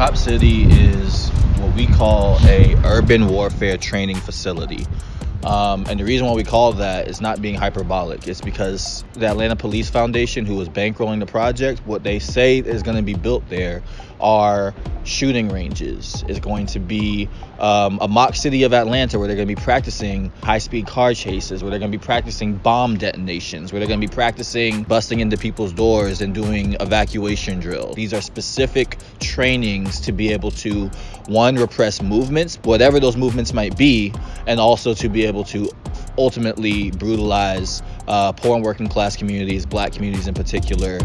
Cop City is what we call a urban warfare training facility. Um, and the reason why we call that is not being hyperbolic. It's because the Atlanta Police Foundation, who was bankrolling the project, what they say is going to be built there are shooting ranges. It's going to be um, a mock city of Atlanta where they're going to be practicing high speed car chases, where they're going to be practicing bomb detonations, where they're going to be practicing busting into people's doors and doing evacuation drills. These are specific trainings to be able to, one, repress movements, whatever those movements might be, and also to be able to ultimately brutalize uh, poor and working class communities, black communities in particular.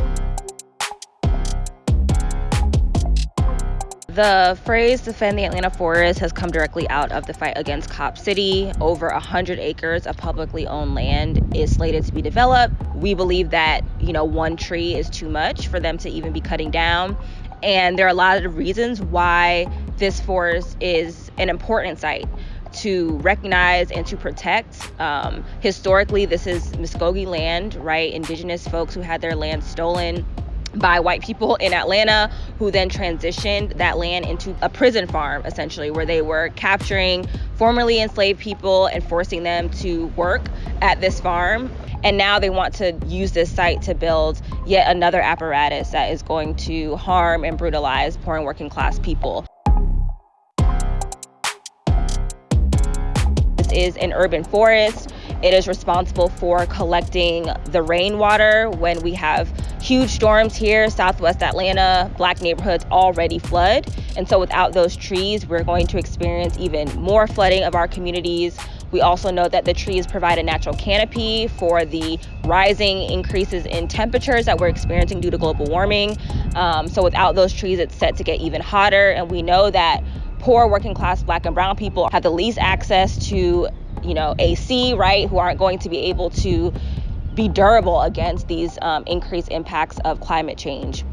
The phrase defend the Atlanta forest has come directly out of the fight against Cop City. Over 100 acres of publicly owned land is slated to be developed. We believe that, you know, one tree is too much for them to even be cutting down. And there are a lot of reasons why this forest is an important site to recognize and to protect. Um, historically, this is Muskogee land, right? Indigenous folks who had their land stolen by white people in Atlanta who then transitioned that land into a prison farm essentially where they were capturing formerly enslaved people and forcing them to work at this farm and now they want to use this site to build yet another apparatus that is going to harm and brutalize poor and working class people. This is an urban forest it is responsible for collecting the rainwater when we have huge storms here, southwest Atlanta, black neighborhoods already flood. And so without those trees, we're going to experience even more flooding of our communities. We also know that the trees provide a natural canopy for the rising increases in temperatures that we're experiencing due to global warming. Um, so without those trees, it's set to get even hotter. And we know that poor working class black and brown people have the least access to you know, AC, right, who aren't going to be able to be durable against these um, increased impacts of climate change.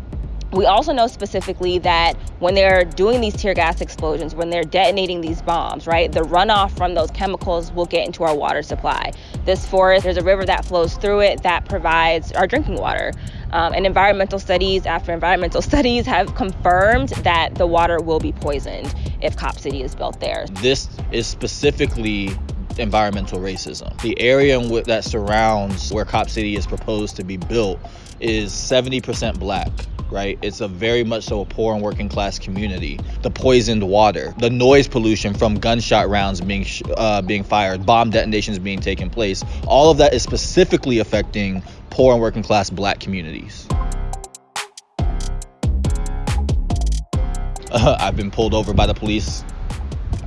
We also know specifically that when they're doing these tear gas explosions, when they're detonating these bombs, right, the runoff from those chemicals will get into our water supply. This forest, there's a river that flows through it that provides our drinking water. Um, and environmental studies after environmental studies have confirmed that the water will be poisoned if Cop City is built there. This is specifically environmental racism. The area that surrounds where Cop City is proposed to be built is 70% black right? It's a very much so a poor and working class community. The poisoned water, the noise pollution from gunshot rounds being uh, being fired, bomb detonations being taken place, all of that is specifically affecting poor and working class black communities. Uh, I've been pulled over by the police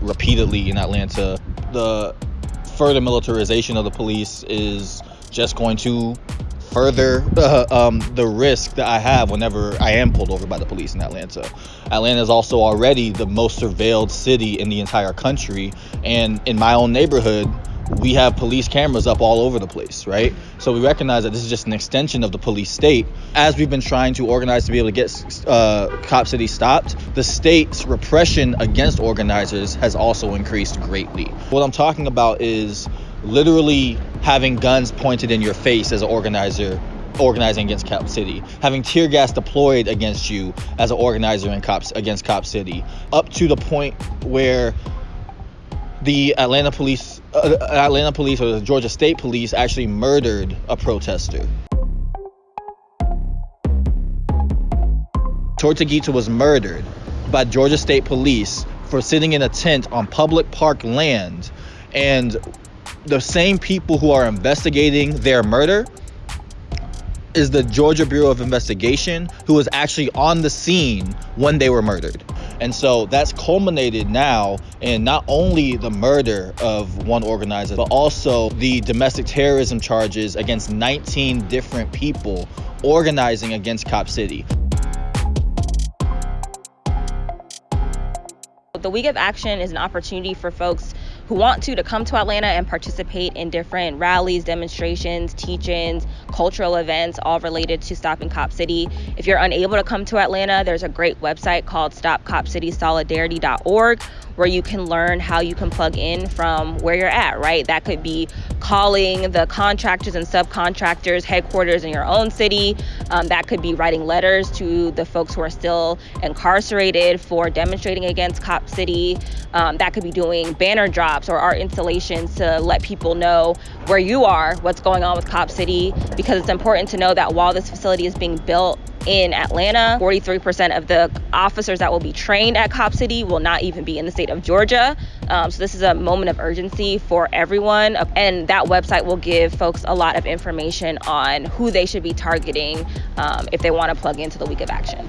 repeatedly in Atlanta. The further militarization of the police is just going to further uh, um, the risk that I have whenever I am pulled over by the police in Atlanta. Atlanta is also already the most surveilled city in the entire country, and in my own neighborhood, we have police cameras up all over the place, right? So we recognize that this is just an extension of the police state. As we've been trying to organize to be able to get uh, Cop City stopped, the state's repression against organizers has also increased greatly. What I'm talking about is literally having guns pointed in your face as an organizer organizing against Cop City, having tear gas deployed against you as an organizer in Cops against Cop City, up to the point where the Atlanta police Uh, Atlanta police or the Georgia State Police actually murdered a protester. Tortuguita was murdered by Georgia State Police for sitting in a tent on public park land, and the same people who are investigating their murder is the Georgia Bureau of Investigation, who was actually on the scene when they were murdered. And so that's culminated now in not only the murder of one organizer, but also the domestic terrorism charges against 19 different people organizing against Cop City. The Week of Action is an opportunity for folks who want to to come to Atlanta and participate in different rallies, demonstrations, teach-ins, cultural events, all related to stopping Cop City. If you're unable to come to Atlanta, there's a great website called stopcopcitysolidarity.org where you can learn how you can plug in from where you're at, right? That could be calling the contractors and subcontractors headquarters in your own city. Um, that could be writing letters to the folks who are still incarcerated for demonstrating against Cop City. Um, that could be doing banner drops or art installations to let people know where you are, what's going on with Cop City, because it's important to know that while this facility is being built, in Atlanta. 43% of the officers that will be trained at Cop City will not even be in the state of Georgia. Um, so this is a moment of urgency for everyone. And that website will give folks a lot of information on who they should be targeting um, if they want to plug into the week of action.